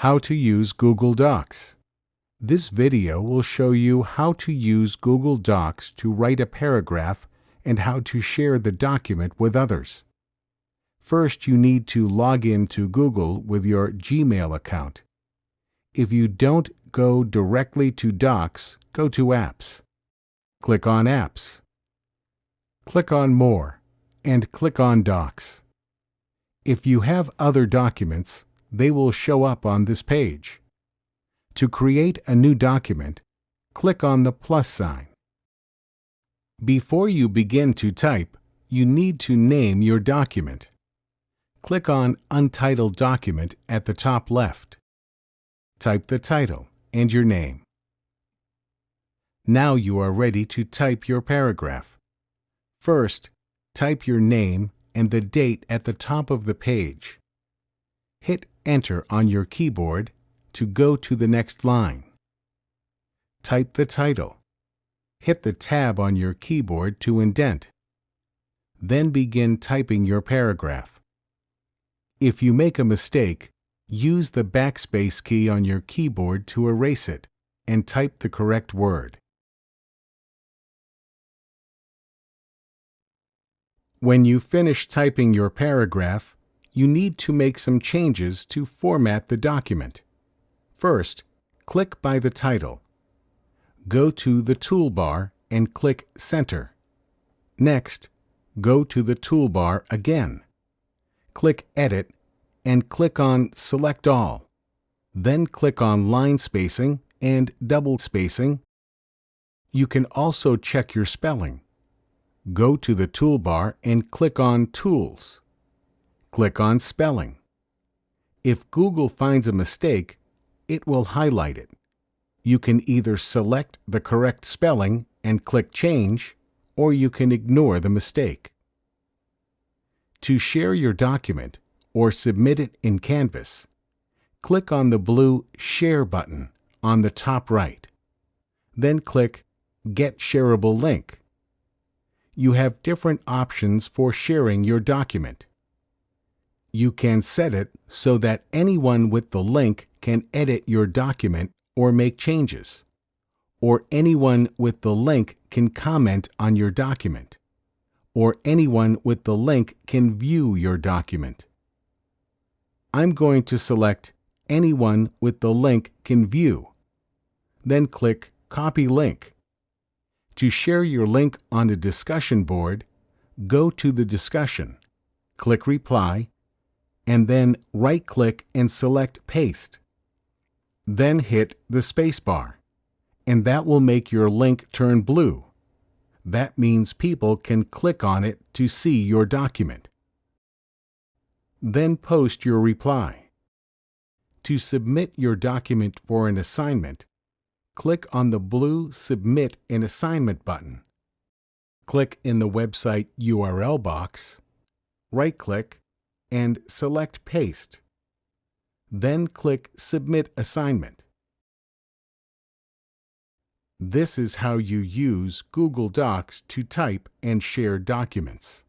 How to use Google Docs. This video will show you how to use Google Docs to write a paragraph and how to share the document with others. First, you need to log in to Google with your Gmail account. If you don't go directly to Docs, go to Apps. Click on Apps. Click on More and click on Docs. If you have other documents, they will show up on this page. To create a new document, click on the plus sign. Before you begin to type, you need to name your document. Click on Untitled Document at the top left. Type the title and your name. Now you are ready to type your paragraph. First, type your name and the date at the top of the page. Hit Enter on your keyboard to go to the next line. Type the title. Hit the tab on your keyboard to indent. Then begin typing your paragraph. If you make a mistake, use the backspace key on your keyboard to erase it and type the correct word. When you finish typing your paragraph, you need to make some changes to format the document. First, click by the title. Go to the toolbar and click Center. Next, go to the toolbar again. Click Edit and click on Select All. Then click on Line Spacing and Double Spacing. You can also check your spelling. Go to the toolbar and click on Tools. Click on Spelling. If Google finds a mistake, it will highlight it. You can either select the correct spelling and click Change, or you can ignore the mistake. To share your document or submit it in Canvas, click on the blue Share button on the top right. Then click Get Shareable Link you have different options for sharing your document. You can set it so that anyone with the link can edit your document or make changes, or anyone with the link can comment on your document, or anyone with the link can view your document. I'm going to select Anyone with the link can view. Then click Copy Link. To share your link on a discussion board, go to the discussion, click Reply, and then right-click and select Paste. Then hit the spacebar, and that will make your link turn blue. That means people can click on it to see your document. Then post your reply. To submit your document for an assignment, click on the blue Submit an Assignment button. Click in the website URL box, right-click, and select Paste. Then click Submit Assignment. This is how you use Google Docs to type and share documents.